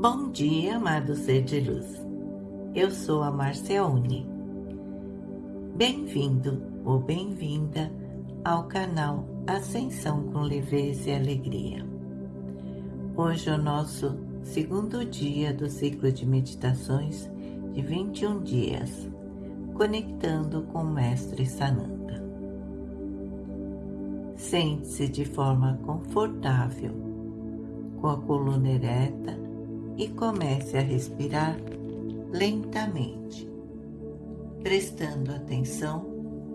Bom dia, amado ser de luz. Eu sou a Marciaune. Bem-vindo ou bem-vinda ao canal Ascensão com Leveza e Alegria. Hoje é o nosso segundo dia do ciclo de meditações de 21 dias, conectando com o Mestre Sananda. Sente-se de forma confortável, com a coluna ereta e comece a respirar lentamente, prestando atenção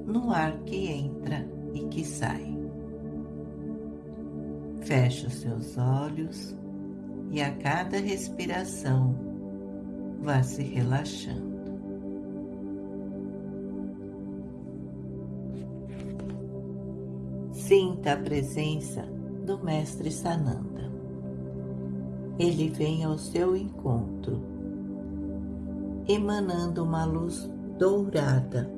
no ar que entra e que sai. Feche os seus olhos e a cada respiração vá se relaxando. Sinta a presença do Mestre Sananda ele vem ao seu encontro, emanando uma luz dourada.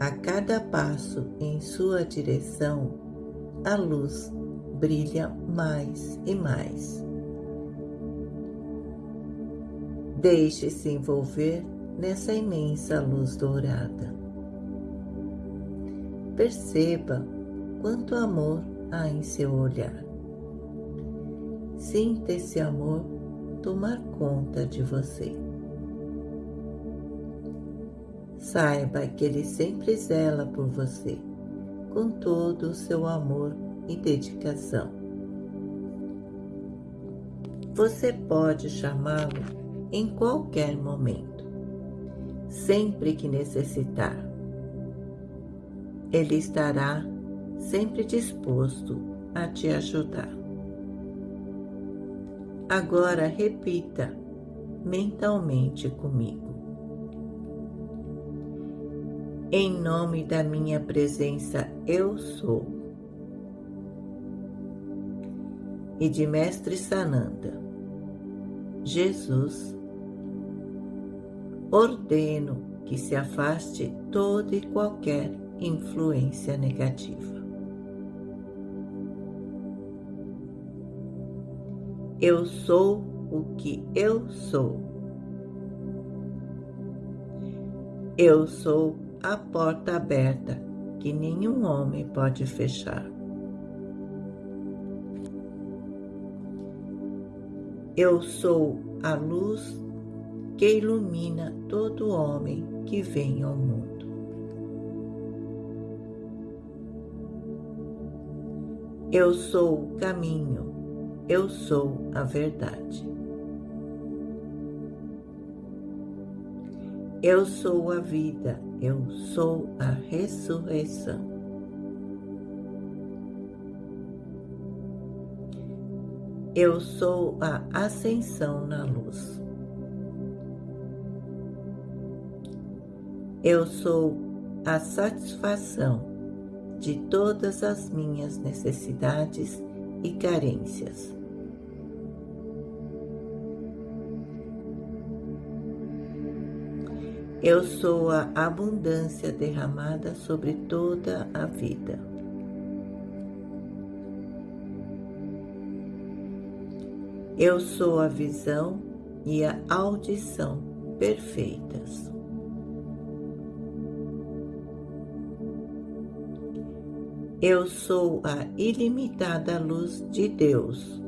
A cada passo em sua direção, a luz brilha mais e mais. Deixe-se envolver nessa imensa luz dourada. Perceba quanto amor há em seu olhar. Sinta esse amor tomar conta de você. Saiba que Ele sempre zela por você, com todo o seu amor e dedicação. Você pode chamá-lo em qualquer momento, sempre que necessitar. Ele estará sempre disposto a te ajudar. Agora repita mentalmente comigo. Em nome da minha presença, eu sou. E de Mestre Sananda, Jesus, ordeno que se afaste toda e qualquer influência negativa. Eu sou o que eu sou. Eu sou a porta aberta que nenhum homem pode fechar. Eu sou a luz que ilumina todo homem que vem ao mundo. Eu sou o caminho eu sou a verdade. Eu sou a vida, eu sou a ressurreição. Eu sou a ascensão na luz. Eu sou a satisfação de todas as minhas necessidades e carências. Eu sou a abundância derramada sobre toda a vida. Eu sou a visão e a audição perfeitas. Eu sou a ilimitada luz de Deus,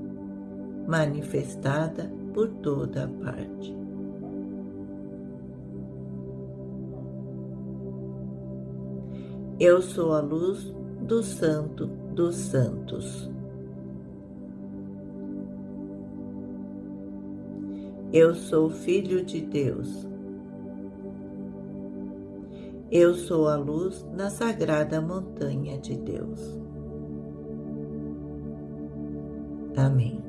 manifestada por toda parte. Eu sou a luz do Santo dos Santos. Eu sou filho de Deus. Eu sou a luz na sagrada montanha de Deus. Amém.